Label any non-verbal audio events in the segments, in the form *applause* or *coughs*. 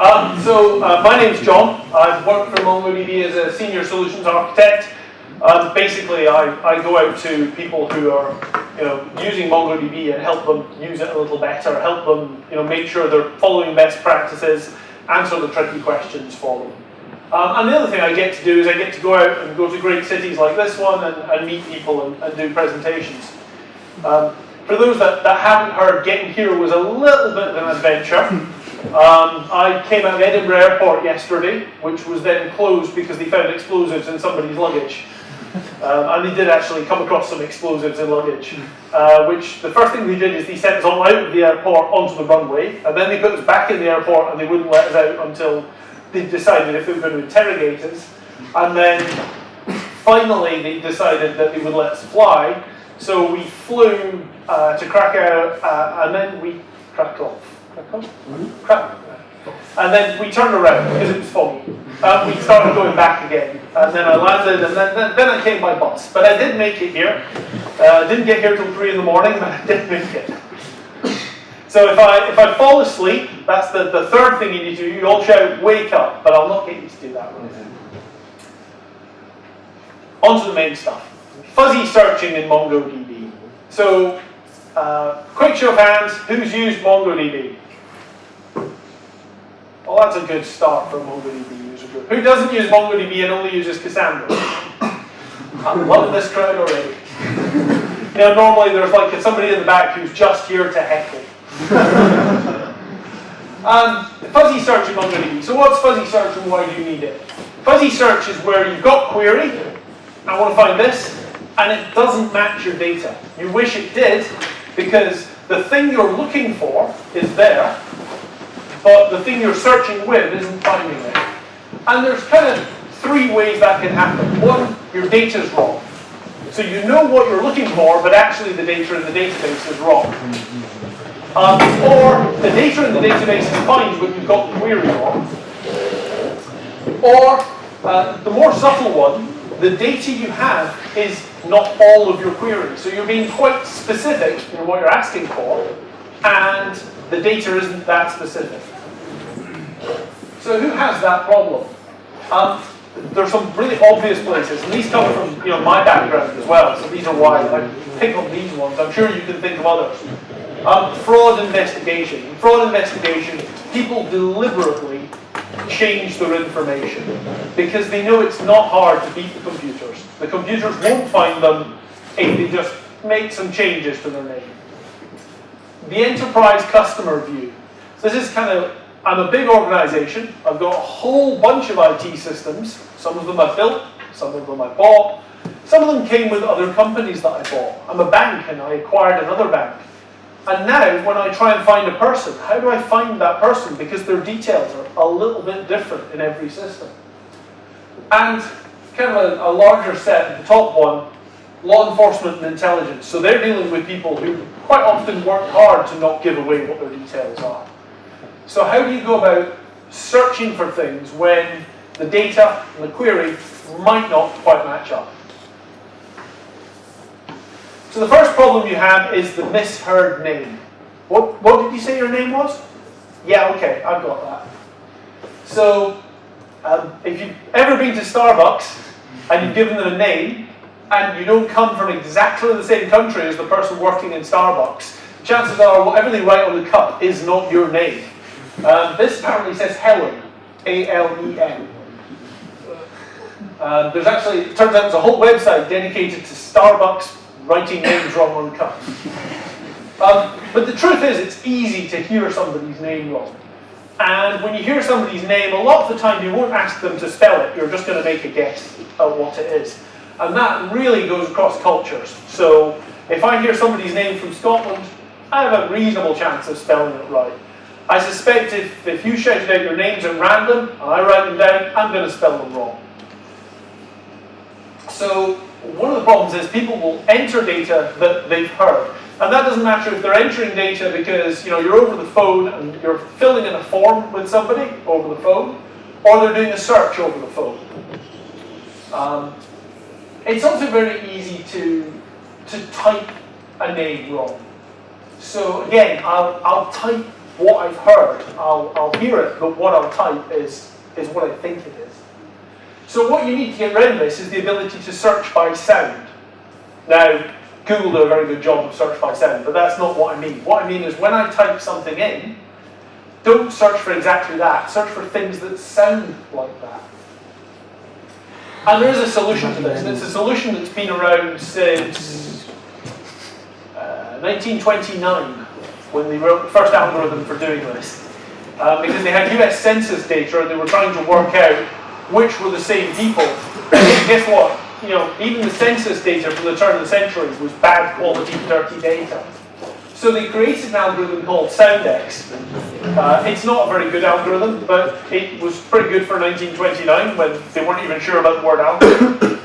Um, so uh, my is John. I've worked for MongoDB as a senior solutions architect. Um, basically, I, I go out to people who are you know, using MongoDB and help them use it a little better, help them you know, make sure they're following best practices, answer the tricky questions for them. Um, and the other thing I get to do is I get to go out and go to great cities like this one and, and meet people and, and do presentations. Um, for those that, that haven't heard, getting here was a little bit of an adventure. *laughs* Um, I came out of Edinburgh Airport yesterday, which was then closed because they found explosives in somebody's luggage. Um, and they did actually come across some explosives in luggage, uh, which the first thing they did is they sent us all out of the airport onto the runway, and then they put us back in the airport and they wouldn't let us out until they decided if they were going to interrogate us. And then finally they decided that they would let us fly, so we flew uh, to Krakow, uh, and then we Krakow, Krakow, Krakow. And then we turned around because it was foggy. And we started going back again. And then I landed, and then, then, then I came by bus. But I did make it here. Uh, didn't get here till 3 in the morning, but I did make it. So if I, if I fall asleep, that's the, the third thing you need to do. You all shout, wake up. But I'll not get you to do that right. On to the main stuff. Fuzzy searching in MongoDB. So, uh, quick show of hands, who's used MongoDB? Well, that's a good start for a MongoDB user group. Who doesn't use MongoDB and only uses Cassandra? *coughs* I'm loving this crowd already. You know, normally there's like somebody in the back who's just here to heckle. *laughs* um, fuzzy search in MongoDB. So what's fuzzy search and why do you need it? Fuzzy search is where you've got query, I want to find this, and it doesn't match your data. You wish it did, because the thing you're looking for is there, but the thing you're searching with isn't finding it. And there's kind of three ways that can happen. One, your data's wrong. So you know what you're looking for, but actually the data in the database is wrong. Um, or the data in the database is fine, but you've got the query wrong. Or uh, the more subtle one, the data you have is not all of your queries. So you're being quite specific in what you're asking for, and the data isn't that specific. So who has that problem? Um, there's some really obvious places, and these come from you know my background as well, so these are why I pick on these ones. I'm sure you can think of others. Um, fraud investigation. In fraud investigation, people deliberately change their information because they know it's not hard to beat the computers. The computers won't find them if they just make some changes to their name. The enterprise customer view. So This is kind of, I'm a big organization. I've got a whole bunch of IT systems. Some of them I built, some of them I bought. Some of them came with other companies that I bought. I'm a bank and I acquired another bank. And now, when I try and find a person, how do I find that person? Because their details are a little bit different in every system. And kind of a, a larger set, the top one, law enforcement and intelligence. So they're dealing with people who quite often work hard to not give away what their details are. So how do you go about searching for things when the data and the query might not quite match up? So the first problem you have is the misheard name. What, what did you say your name was? Yeah, okay, I've got that. So um, if you've ever been to Starbucks and you've given them a name and you don't come from exactly the same country as the person working in Starbucks, chances are whatever they write on the cup is not your name. Um, this apparently says Helen, A-L-E-N. Uh, there's actually, it turns out there's a whole website dedicated to Starbucks writing names wrong on cups. Um, but the truth is, it's easy to hear somebody's name wrong. And when you hear somebody's name, a lot of the time you won't ask them to spell it, you're just going to make a guess at what it is. And that really goes across cultures. So if I hear somebody's name from Scotland, I have a reasonable chance of spelling it right. I suspect if, if you shouted out your names at random, and I write them down, I'm going to spell them wrong. So one of the problems is people will enter data that they've heard. And that doesn't matter if they're entering data because you know, you're over the phone and you're filling in a form with somebody over the phone, or they're doing a search over the phone. Um, it's also very easy to, to type a name wrong. So again, I'll, I'll type what I've heard, I'll, I'll hear it, but what I'll type is, is what I think it is. So what you need to get rid of this is the ability to search by sound. Now, Google do a very good job of search by sound, but that's not what I mean. What I mean is when I type something in, don't search for exactly that. Search for things that sound like that. And there is a solution to this, and it's a solution that's been around since uh, 1929, when they wrote the first algorithm for doing this. Uh, because they had US census data and they were trying to work out which were the same people. Guess what? You know, even the census data from the turn of the century was bad quality, dirty data. So they created an algorithm called Soundex. Uh, it's not a very good algorithm, but it was pretty good for 1929 when they weren't even sure about the word algorithm.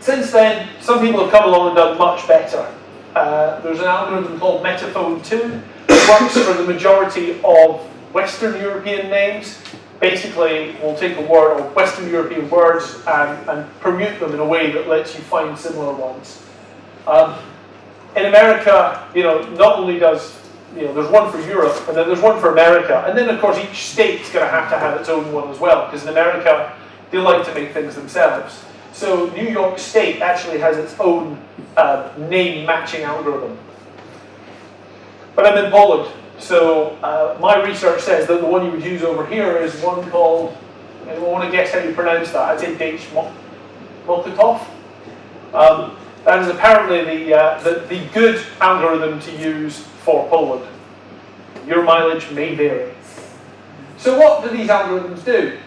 Since then, some people have come along and done much better. Uh, there's an algorithm called Metaphone 2 that works for the majority of Western European names. Basically, we'll take a word or Western European words and, and permute them in a way that lets you find similar ones. Um, in America, you know, not only does, you know, there's one for Europe, and then there's one for America, and then of course each state's going to have to have its own one as well, because in America, they like to make things themselves. So New York State actually has its own uh, name matching algorithm. But I'm in Poland, so uh, my research says that the one you would use over here is one called, I want to guess how you pronounce that, I'd say Dage Mokotov. Um, that is apparently the, uh, the, the good algorithm to use for Poland. Your mileage may vary. So what do these algorithms do?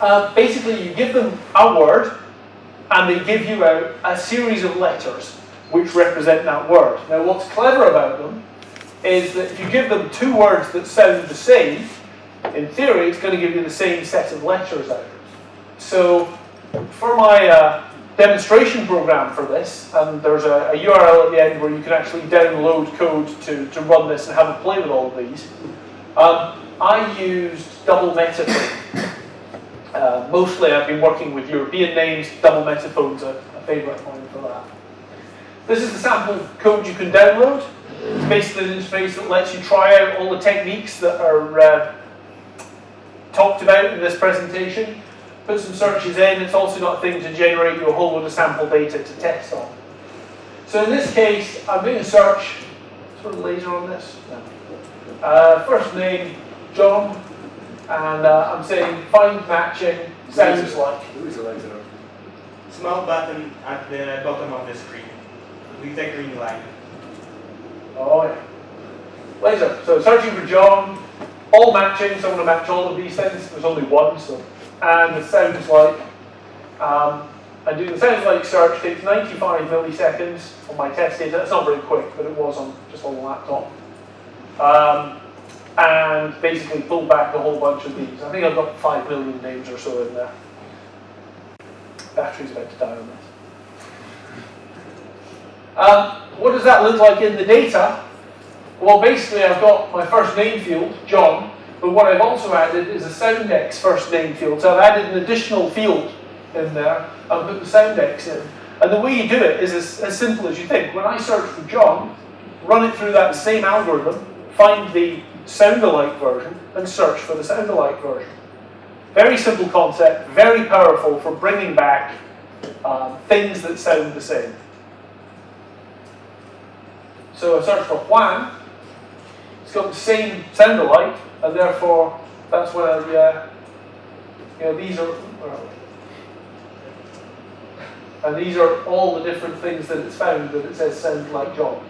Uh, basically, you give them a word, and they give you out a series of letters which represent that word. Now, what's clever about them is that if you give them two words that sound the same, in theory, it's going to give you the same set of letters out. So, for my uh, demonstration program for this, and there's a, a, URL at the end where you can actually download code to, to run this and have a play with all of these. Um, I used double metaphone. Uh, mostly I've been working with European names, double metaphone's a, a favourite of mine for that. This is the sample code you can download. It's basically an interface that lets you try out all the techniques that are uh, talked about in this presentation put some searches in, it's also got a thing to generate you a whole load of sample data to test on. So in this case, I'm doing a search, sort of laser on this. Uh, first name, John, and uh, I'm saying find matching sounds like. Who is a laser? Small button at the bottom of the screen with a green line. Oh yeah. Laser. So searching for John, all matching, so I'm going to match all of these things. There's only one, so and the sounds like. Um, and doing the sounds like search takes 95 milliseconds on my test data. That's not very quick, but it was on just on the laptop. Um, and basically pull back a whole bunch of these. I think I've got 5 million names or so in there. Battery's about to die on this. Um, what does that look like in the data? Well, basically I've got my first name field, John, but what I've also added is a Soundex first name field. So I've added an additional field in there and put the Soundex in. And the way you do it is as, as simple as you think. When I search for John, run it through that same algorithm, find the sound-alike version, and search for the sound-alike version. Very simple concept, very powerful for bringing back um, things that sound the same. So I search for Juan, it's got the same sound-alike, and therefore that's where uh, you know these are and these are all the different things that it's found that it says sound like John.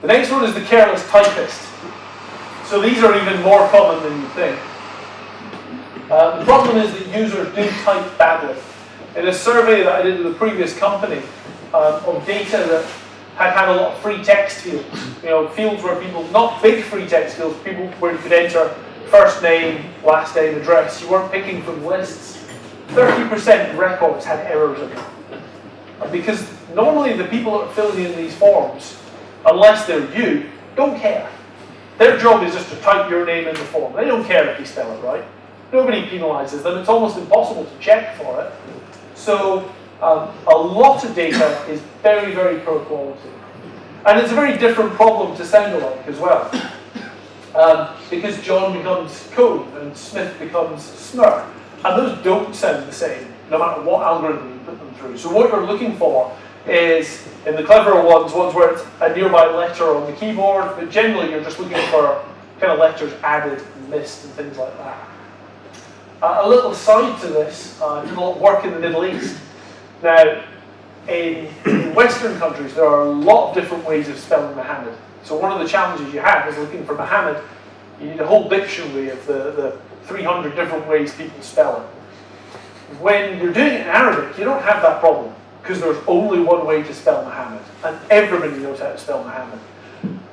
The next one is the careless typist. So these are even more common than you think. Uh, the problem is that users do type badly. In a survey that I did with a previous company um, of data that had had a lot of free text fields. You know, fields where people, not big free text fields, people where you could enter first name, last name, address. You weren't picking from lists. 30% of records had errors in them. Because normally the people that are filling in these forms, unless they're you, don't care. Their job is just to type your name in the form. They don't care if you spell it right. Nobody penalizes them. It's almost impossible to check for it. So um, a lot of data is very, very poor quality. And it's a very different problem to sound alike as well. Um, because John becomes Cove and Smith becomes Smur. And those don't sound the same, no matter what algorithm you put them through. So what you're looking for is, in the cleverer ones, ones where it's a nearby letter on the keyboard, but generally you're just looking for kind of letters added and missed and things like that. Uh, a little side to this, uh, I did a lot of work in the Middle East. Now, in, Western countries, there are a lot of different ways of spelling Muhammad. So one of the challenges you have is looking for Muhammad. You need a whole dictionary of the, the 300 different ways people spell it. When you're doing it in Arabic, you don't have that problem because there's only one way to spell Muhammad, and everybody knows how to spell Muhammad.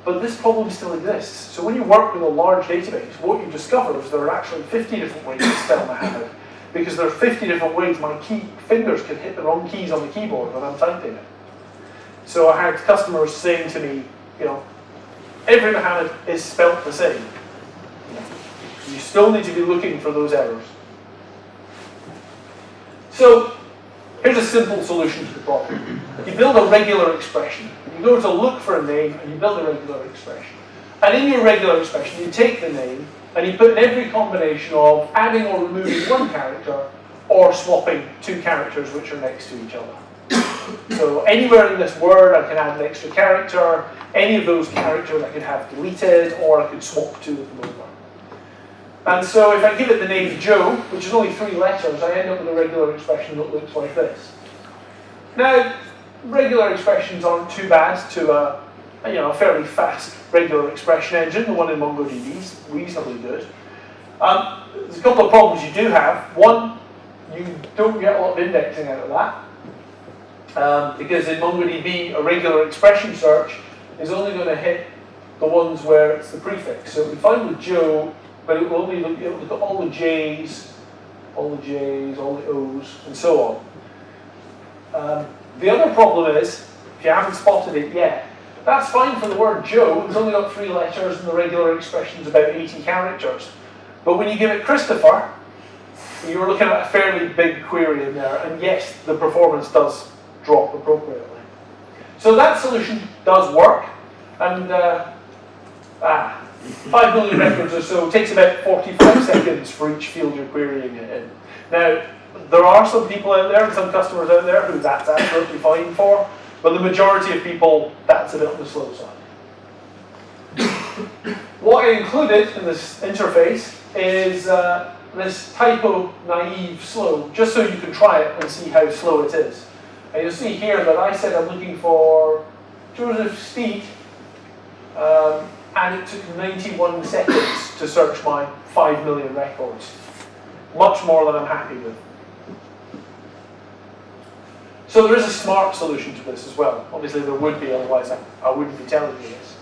But this problem still exists. So when you work with a large database, what you discover is there are actually 50 different ways to spell Muhammad because there are 50 different ways my key fingers can hit the wrong keys on the keyboard when I'm typing it. So I had customers saying to me, you know, every Muhammad is spelt the same. You still need to be looking for those errors. So here's a simple solution to the problem. You build a regular expression. You go to look for a name and you build a regular expression. And in your regular expression, you take the name and you put in every combination of adding or removing one character or swapping two characters which are next to each other. So anywhere in this word I can add an extra character, any of those characters I could have deleted or I could swap two of them over. And so if I give it the name Joe, which is only three letters, I end up with a regular expression that looks like this. Now, regular expressions aren't too bad to a, you know, a fairly fast regular expression engine. The one in MongoDB is reasonably good. Um, there's a couple of problems you do have. One, you don't get a lot of indexing out of that. Um, because in MongoDB, a regular expression search is only going to hit the ones where it's the prefix. So we find with Joe, but it will only look, it will look at all the J's, all the J's, all the O's, and so on. Um, the other problem is, if you haven't spotted it yet, that's fine for the word Joe, it's only got three letters and the regular expression's about 80 characters. But when you give it Christopher, you're looking at a fairly big query in there, and yes, the performance does drop appropriately. So that solution does work, and uh, ah, 5 million records or so takes about 45 seconds for each field you're querying it in. Now, there are some people out there, some customers out there who that's absolutely fine for, but the majority of people, that's a bit on the slow side. what I included in this interface is uh, this typo naive slow, just so you can try it and see how slow it is. And you'll see here that I said I'm looking for Joseph Steed, um, and it took 91 seconds to search my 5 million records. Much more than I'm happy with. So there is a smart solution to this as well. Obviously there would be, otherwise I, I wouldn't be telling you this.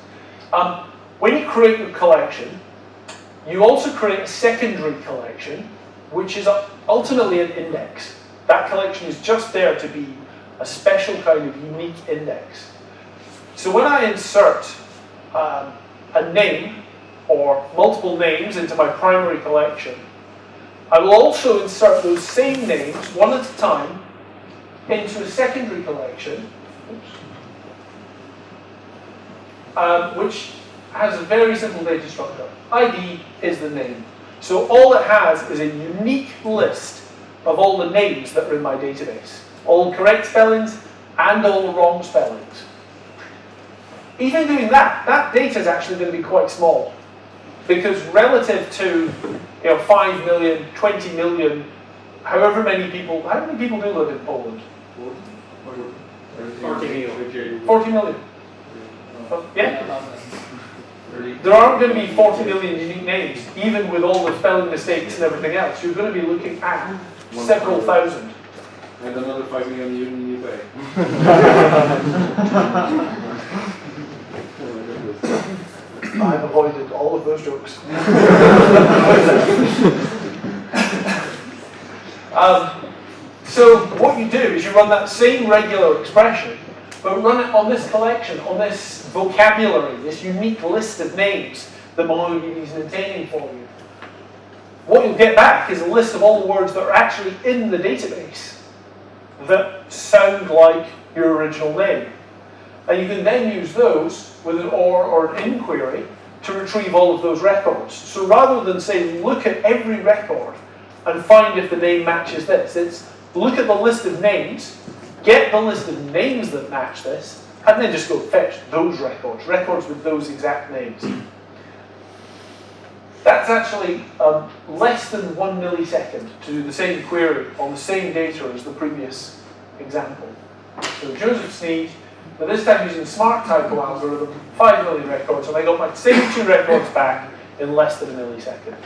Um, when you create your collection, you also create a secondary collection, which is ultimately an index. That collection is just there to be a special kind of unique index. So when I insert um, a name or multiple names into my primary collection, I will also insert those same names, one at a time, into a secondary collection, um, which has a very simple data structure. ID is the name. So all it has is a unique list of all the names that are in my database. All correct spellings and all the wrong spellings. Even doing that, that data is actually going to be quite small. Because relative to you know, 5 million, 20 million, however many people, how many people do live in Poland? 40 million. 40 million. Yeah? There aren't going to be 40 million unique names, even with all the spelling mistakes and everything else. You're going to be looking at several thousand. And another 5 million you pay. *laughs* I've avoided all of those jokes. *laughs* um, so what you do is you run that same regular expression, but run it on this collection, on this vocabulary, this unique list of names that MongoDB is maintaining for you. What you'll get back is a list of all the words that are actually in the database that sound like your original name. And you can then use those with an OR or an inquiry to retrieve all of those records. So rather than say, look at every record and find if the name matches this, it's look at the list of names, get the list of names that match this, and then just go fetch those records, records with those exact names. That's actually um, less than one millisecond to do the same query on the same data as the previous example. So Joseph Sneed, but this time using smart typo algorithm, 5 million records, and I got my same two records back in less than a millisecond.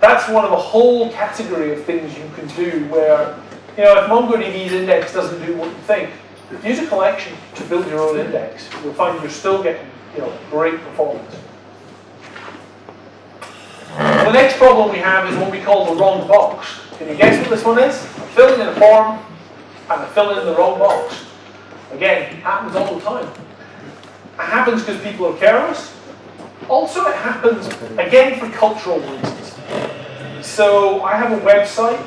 That's one of a whole category of things you can do where, you know, if MongoDB's index doesn't do what you think, use a collection to build your own index. You'll find you're still getting, you know, great performance. The next problem we have is what we call the wrong box. Can you guess what this one is? I'm filling in a form and I in the wrong box. Again, happens all the time. It happens because people are careless. Also, it happens, again, for cultural reasons. So, I have a website,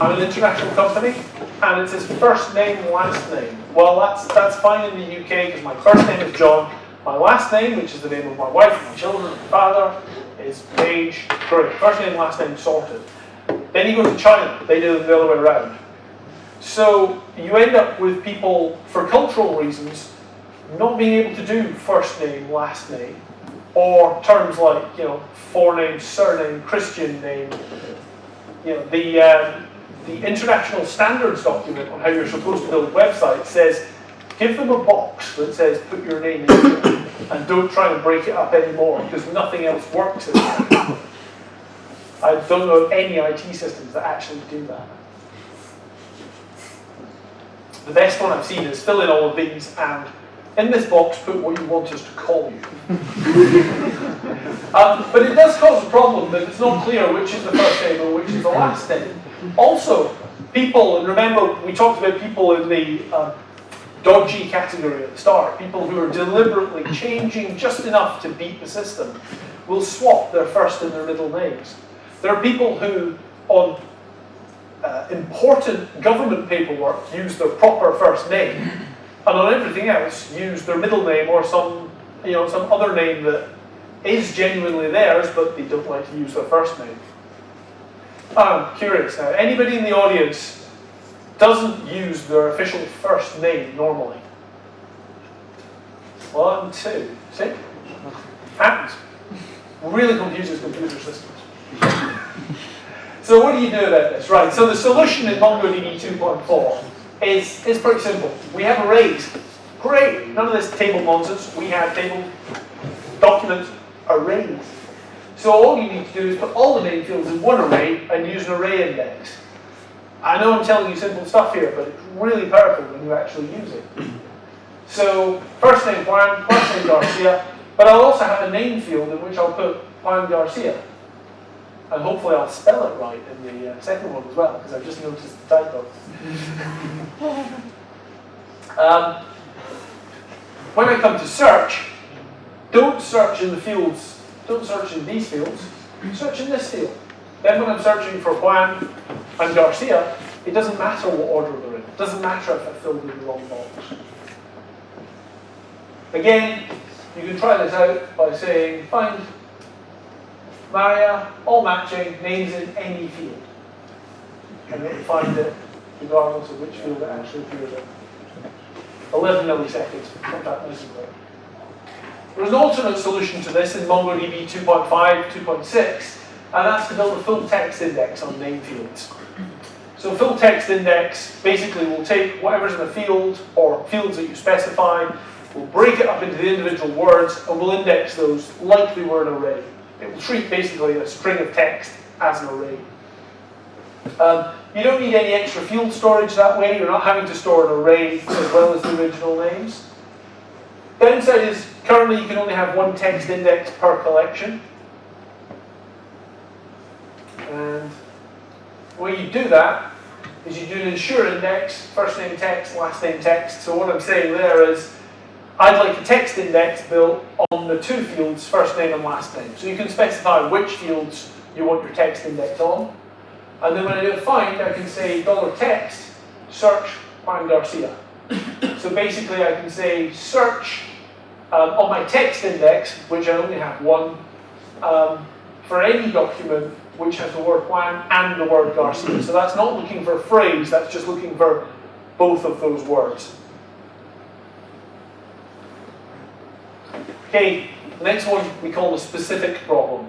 I'm an international company, and it says first name, last name. Well, that's, that's fine in the UK because my first name is John, my last name, which is the name of my wife, my children, my father, is Page. Great. First name, last name sorted. Then you go to China, they do it the other way around. So you end up with people, for cultural reasons, not being able to do first name, last name, or terms like, you know, forename, surname, Christian name. You know, the, um, the international standards document on how you're supposed to build websites says, give them a box that says put your name in it, and don't try and break it up anymore, because nothing else works. I don't know of any IT systems that actually do that. The best one I've seen is fill in all of these and in this box put what you want us to call you. *laughs* um, but it does cause a problem that it's not clear which is the first name or which is the last name. Also, people, and remember we talked about people in the um, dodgy category at the start, people who are deliberately changing just enough to beat the system, will swap their first and their middle names. There are people who, on uh, important government paperwork use their proper first name, and on everything else use their middle name or some, you know, some other name that is genuinely theirs, but they don't like to use their first name. I'm curious now, anybody in the audience doesn't use their official first name normally? One, two, see? Happens. Really confuses computer systems. So what do you do about this? Right, so the solution in MongoDB 2.4 is, is pretty simple. We have arrays. Great, none of this table nonsense. We have table document arrays. So all you need to do is put all the name fields in one array and use an array index. I know I'm telling you simple stuff here, but it's really powerful when you actually use it. So first name Juan, last name Garcia, but I'll also have a name field in which I'll put Juan Garcia. And hopefully I'll spell it right in the uh, second one as well, because I've just noticed the typo. *laughs* um, when I come to search, don't search in the fields, don't search in these fields, search in this field. Then when I'm searching for Juan and Garcia, it doesn't matter what order they're in. It doesn't matter if I filled in the wrong box. Again, you can try this out by saying, find Maria, all matching, names in any field. And it'll find it regardless of which field it actually appears in. 11 milliseconds, not that necessary. There's an alternate solution to this in MongoDB 2.5, 2.6, and that's to build a full text index on name fields. So full text index basically will take whatever's in a field or fields that you specify, we'll break it up into the individual words, and we'll index those like they were an array. It will treat basically a string of text as an array. Um, you don't need any extra field storage that way. You're not having to store an array as well as the original names. Downside is currently you can only have one text index per collection. And the way you do that is you do an ensure index, first name text, last name text. So what I'm saying there is I'd like a text index built on the two fields, first name and last name. So you can specify which fields you want your text index on. And then when I do a find, I can say dollar $text search Juan Garcia. so basically I can say search um, on my text index, which I only have one, um, for any document which has the word Juan and the word Garcia. So that's not looking for a phrase, that's just looking for both of those words. Okay, next one we call the specific problem.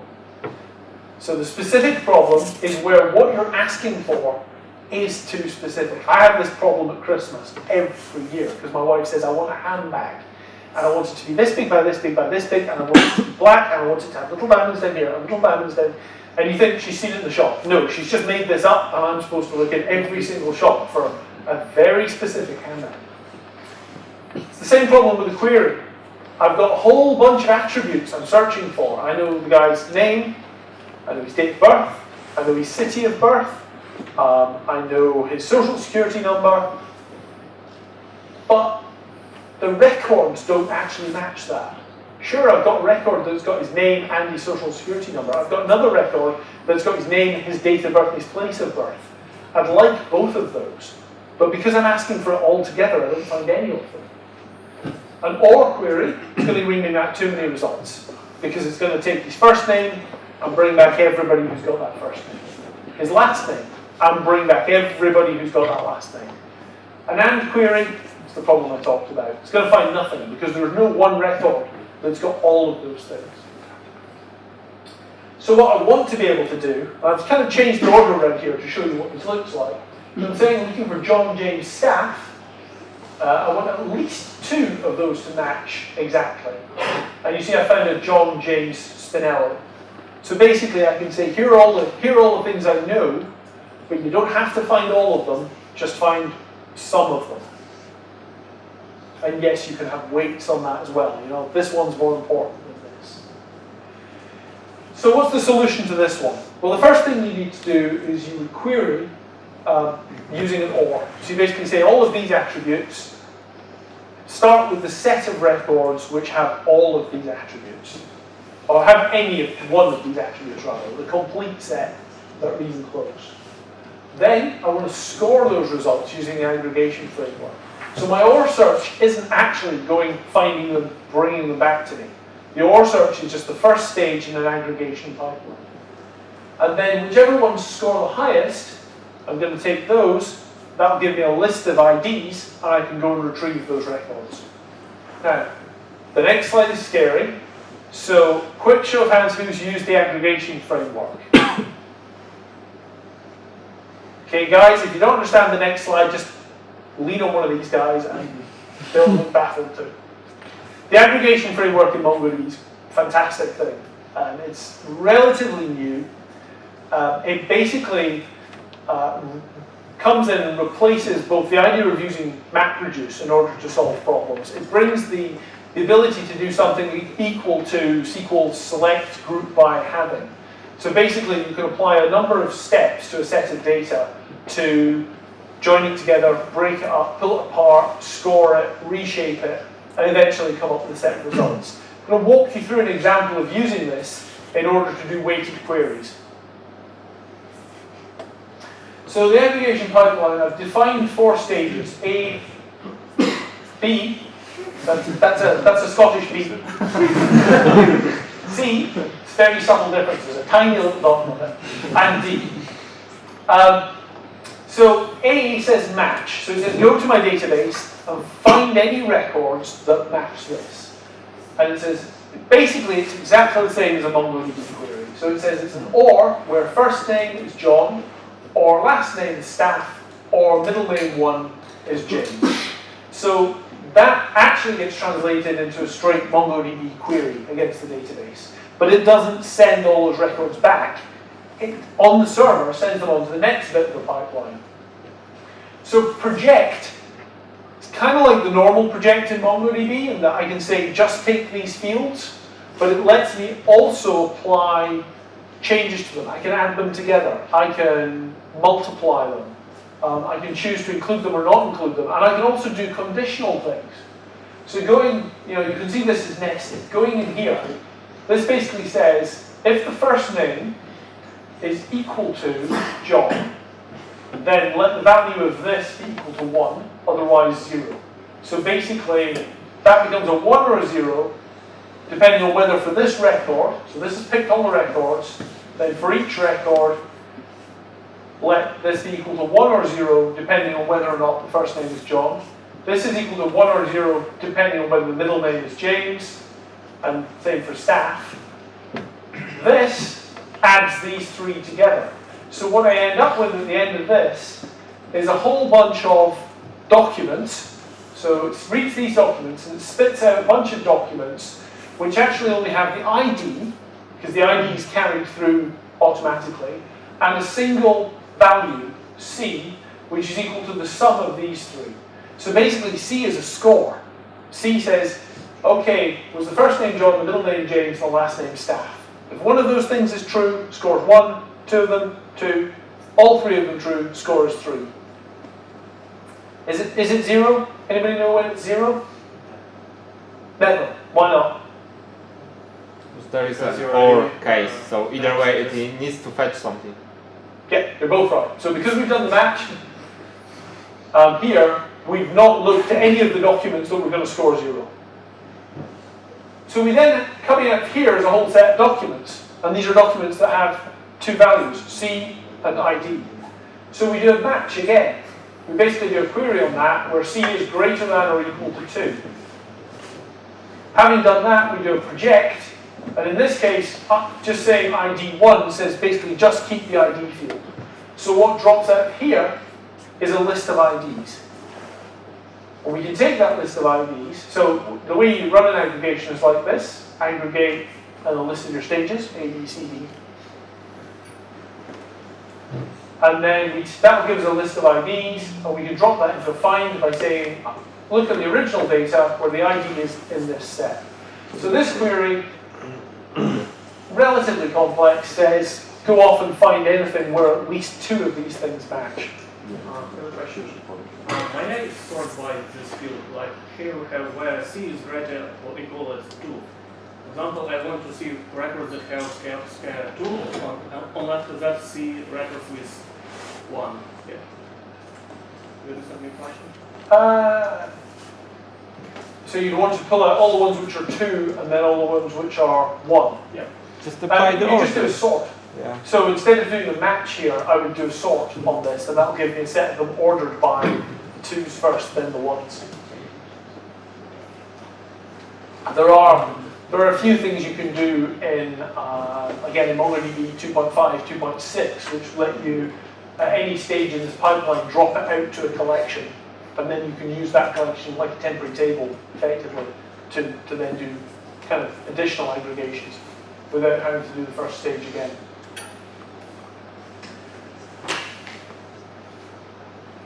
So the specific problem is where what you're asking for is too specific. I have this problem at Christmas every year because my wife says I want a handbag and I want it to be this big by this big by this big and I want it to be black and I want it to have little diamonds down here and little diamonds down and you think she's seen it in the shop. No, she's just made this up and I'm supposed to look in every single shop for a very specific handbag. It's the same problem with the query. I've got a whole bunch of attributes I'm searching for. I know the guy's name, I know his date of birth, I know his city of birth, um, I know his social security number, but the records don't actually match that. Sure, I've got a record that's got his name and his social security number. I've got another record that's got his name, his date of birth, his place of birth. I'd like both of those. But because I'm asking for it all together, I don't find any of them. An OR query is going to bring me back too many results because it's going to take his first name and bring back everybody who's got that first name. His last name and bring back everybody who's got that last name. An AND query is the problem I talked about. It's going to find nothing because there's no one record that's got all of those things. So what I want to be able to do, I've kind of changed the order around here to show you what this looks like. I'm saying I'm looking for John James Staff, uh, I want at least two of those to match exactly. And you see I found a John James Spinelli. So basically I can say here are all the, here are all the things I know, but you don't have to find all of them, just find some of them. And yes, you can have weights on that as well. You know, this one's more important than this. So what's the solution to this one? Well, the first thing you need to do is you would query um, using an OR. So you basically say all of these attributes start with the set of records which have all of these attributes. Or have any of one of these attributes rather, the complete set that are even close. Then I want to score those results using the aggregation framework. So my OR search isn't actually going, finding them, bringing them back to me. The OR search is just the first stage in an aggregation pipeline. And then whichever ones score the highest, I'm going to take those, that'll give me a list of IDs, and I can go and retrieve those records. Now, the next slide is scary. So, quick show of hands who's used the aggregation framework. Okay, guys, if you don't understand the next slide, just lean on one of these guys and they'll look baffled too. The aggregation framework in MongoDB is a fantastic thing. And it's relatively new. Uh, it basically uh, comes in and replaces both the idea of using MapReduce in order to solve problems. It brings the, the ability to do something equal to SQL select group by having. So basically you can apply a number of steps to a set of data to join it together, break it up, pull it apart, score it, reshape it, and eventually come up with a set of results. I'm going to walk you through an example of using this in order to do weighted queries. So the aggregation pipeline, I've defined four stages. A, B, that's, that's, a, that's a Scottish B. *laughs* C, very subtle differences, a tiny little dot on it. And D. Um, so A says match. So it says go to my database and find any records that match this. And it says, basically it's exactly the same as a MongoDB query. So it says it's an OR, where first name is John, or last name Staff, or middle name one is James. So that actually gets translated into a straight MongoDB query against the database. But it doesn't send all those records back. It, on the server, sends them on to the next bit of the pipeline. So project, it's kind of like the normal project in MongoDB in that I can say just take these fields, but it lets me also apply changes to them. I can add them together. I can multiply them. Um, I can choose to include them or not include them. And I can also do conditional things. So going, you know, you can see this is nested. Going in here, this basically says, if the first name is equal to John, then let the value of this be equal to 1, otherwise 0. So basically, that becomes a 1 or a 0, depending on whether for this record, so this is picked on the records, then for each record, let this be equal to 1 or 0, depending on whether or not the first name is John. This is equal to 1 or 0, depending on whether the middle name is James, and same for staff. This adds these three together. So what I end up with at the end of this is a whole bunch of documents. So it reads these documents and it spits out a bunch of documents which actually only have the ID, because the ID is carried through automatically, and a single value, C, which is equal to the sum of these three. So basically C is a score. C says, okay, was the first name John, the middle name James, the last name Staff. If one of those things is true, scores one, two of them, two, all three of them true, score is three. Is it, is it zero? Anybody know when it's zero? Never. Why not? There is a Because you're or case, so either way it needs to fetch something. Yeah, they're both right. So because we've done the match, um, here, we've not looked at any of the documents that we're going to score zero. So we then, coming out here is a whole set of documents. And these are documents that have two values, C and ID. So we do a match again. We basically do a query on that where C is greater than or equal to 2. Having done that, we do a project. And in this case, uh, just saying ID1 says basically just keep the ID field. So what drops out here is a list of IDs. And we can take that list of IDs. So the way you run an aggregation is like this. Aggregate and a list of your stages, A, B, C, D. And then we, that will give us a list of IDs, and we can drop that into find by saying, look at the original data where the ID is in this set. So this query, *clears throat* relatively complex, says go off and find anything where at least two of these things match. Uh, I have a question. Uh, my name is stored by this field, like here we have where C is greater or equal as 2. For example, I want to see records that have scale, scale 2, on, on after that see records with 1. Yeah. Do you understand my question? Uh, so you'd want to pull out all the ones which are two and then all the ones which are one. Yeah. Just apply And the you just do a sort. Yeah. So instead of doing a match here, I would do a sort on this, and that'll give me a set of them ordered by the twos first, then the ones. There are there are a few things you can do in uh, again in MongoDB 2.5, 2.6, which let you at any stage in this pipeline drop it out to a collection, and then you can use that collection like a temporary table effectively to, to then do kind of additional aggregations without having to do the first stage again.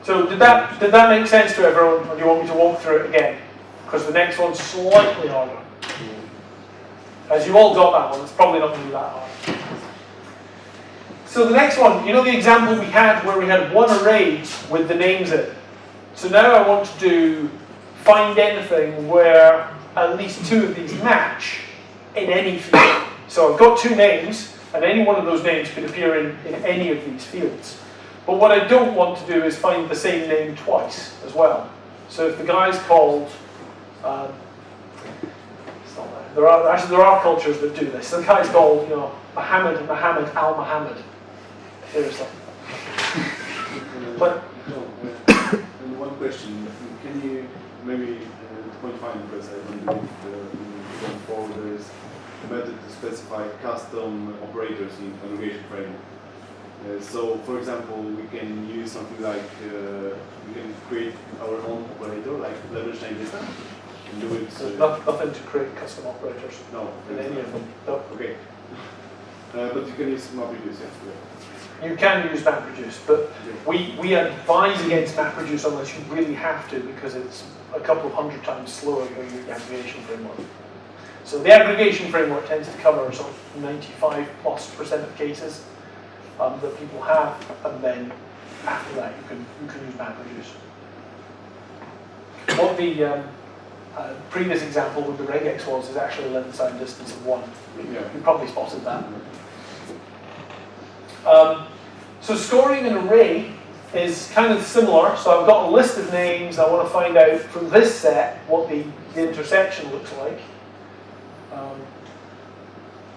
So did that did that make sense to everyone, or do you want me to walk through it again? Because the next one's slightly harder. As you all got that one, it's probably not going to be that hard. So the next one, you know the example we had where we had one array with the names in it. So now I want to do find anything where at least two of these match in any field. So I've got two names, and any one of those names could appear in, in any of these fields. But what I don't want to do is find the same name twice as well. So if the guy's called, um, there. There are actually there are cultures that do this. The guy's called, you know, Muhammad Muhammad Al Muhammad. Seriously. But question. Can you maybe uh, point find because I don't believe uh, going forward there is a method to specify custom operators in aggregation framework. Uh, so, for example, we can use something like uh, we can create our own operator, like Levenshtein distance, and do it. there's Uh, nothing to create custom operators no, in any of them. No. Okay. *laughs* Uh, but you can use MapReduce, yeah. You can use MapReduce, but we, we advise against MapReduce unless you really have to because it's a couple of hundred times slower than the aggregation framework. So the aggregation framework tends to cover sort of 95 plus percent of cases um, that people have, and then after that you can you can use MapReduce. What the um, uh, previous example with the regex was is actually a Levenshtein distance of one. Yeah. You probably spotted that. Um, so scoring an array is kind of similar. So I've got a list of names. I want to find out from this set what the, the intersection looks like. Um,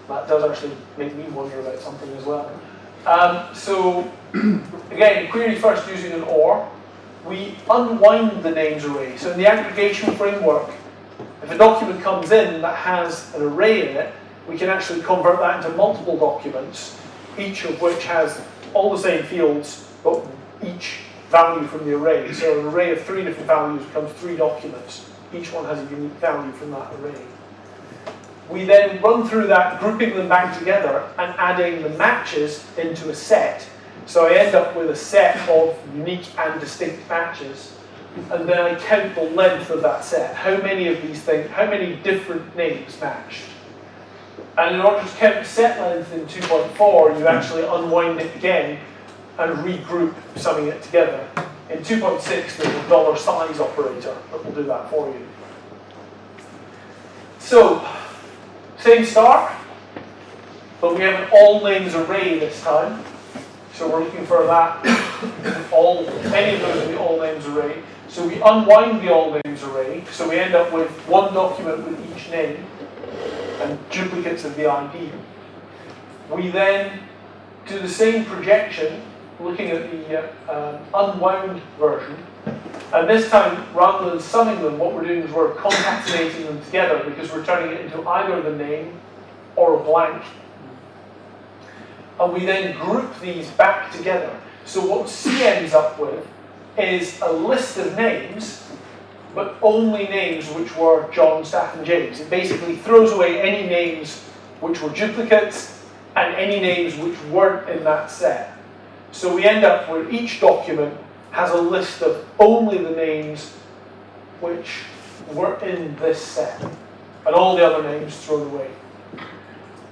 that does actually make me wonder about something as well. Um, so *clears throat* again, query first using an OR. We unwind the names array. So in the aggregation framework, if a document comes in that has an array in it, we can actually convert that into multiple documents, each of which has all the same fields, but each value from the array. So an array of three different values becomes three documents. Each one has a unique value from that array. We then run through that, grouping them back together and adding the matches into a set. So I end up with a set of unique and distinct matches. And then I count the length of that set. How many of these things, how many different names matched? And in order to count the set length in 2.4, you actually unwind it again and regroup summing it together. In 2.6, there's a dollar size operator that will do that for you. So, same start, but we have an all names array this time. So we're looking for that, all, any of those in the all names array. So we unwind the all names array, so we end up with one document with each name and duplicates of the ID. We then do the same projection, looking at the uh, um, unwound version. And this time, rather than summing them, what we're doing is we're concatenating them together because we're turning it into either the name or a blank. And we then group these back together. So what C ends up with is a list of names but only names which were John, Staff, and James. It basically throws away any names which were duplicates and any names which weren't in that set. So we end up where each document has a list of only the names which were in this set, and all the other names thrown away.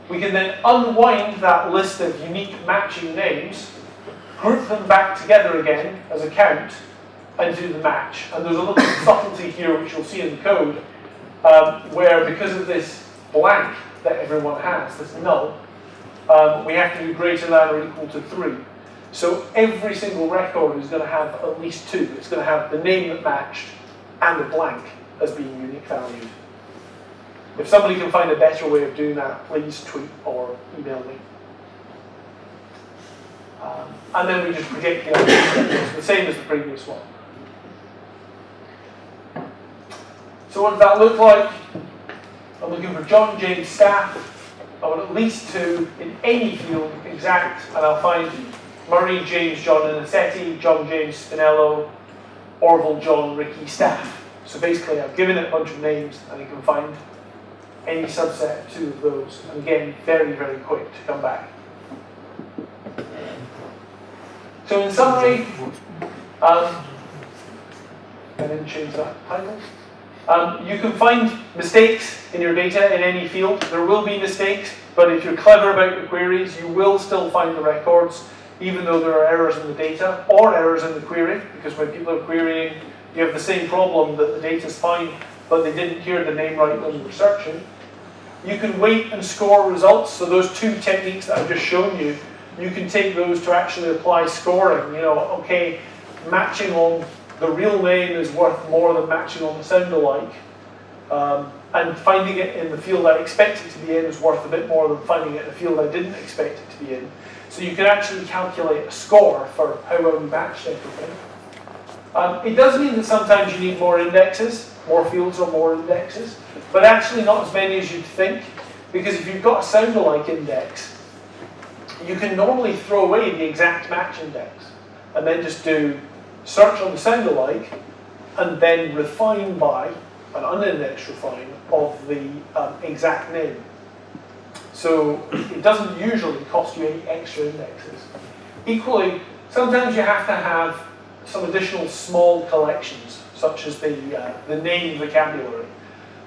We can then unwind that list of unique matching names, group them back together again as a count, and do the match. And there's a little subtlety here which you'll see in the code, um, where because of this blank that everyone has, this null, um, we have to do greater than or equal to 3. So every single record is going to have at least two. It's going to have the name that matched and the blank as being unique valued. If somebody can find a better way of doing that, please tweet or email me. Um, and then we just project the the same as the previous one. So what does that look like? I'm looking for John James Staff. I want at least two in any field exact, and I'll find Murray James John Anicetti, John James Spinello, Orville John Ricky Staff. So basically I've given it a bunch of names and you can find any subset of two of those. And again, very, very quick to come back. So in summary, um, I didn't change that title. Um, you can find mistakes in your data in any field. There will be mistakes, but if you're clever about your queries, you will still find the records, even though there are errors in the data or errors in the query, because when people are querying, you have the same problem that the data is fine, but they didn't hear the name right when they were searching. You can weight and score results, so those two techniques that I've just shown you, you can take those to actually apply scoring. You know, okay, matching on the real name is worth more than matching on the sound alike. Um, and finding it in the field I expect it to be in is worth a bit more than finding it in a field I didn't expect it to be in. So you can actually calculate a score for how well you matched everything. Um, it does mean that sometimes you need more indexes, more fields or more indexes, but actually not as many as you'd think, because if you've got a sound alike index, you can normally throw away the exact match index and then just do search on the sound alike, and then refine by an unindexed refine of the um, exact name. So it doesn't usually cost you any extra indexes. Equally, sometimes you have to have some additional small collections, such as the, uh, the name vocabulary.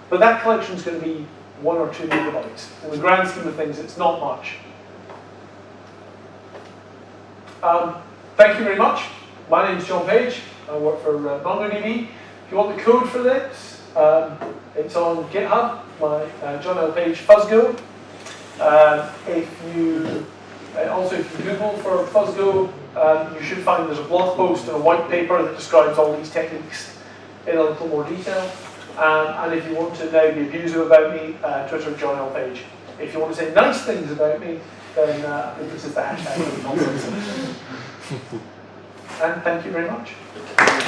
But that collection is going to be one or two megabytes. In the grand scheme of things, it's not much. Um, thank you very much. My name is John Page. I work for uh, MongoDB. If you want the code for this, um, it's on GitHub, my uh, John L. Page Fuzzgo. Uh, if you uh, also if you Google for Fuzzgo, um, you should find there's a blog post and a white paper that describes all these techniques in a little more detail. Um, and if you want to know the abusive about me, uh, Twitter John L. Page. If you want to say nice things about me, then uh, I think this is the hashtag. *laughs* and thank you very much.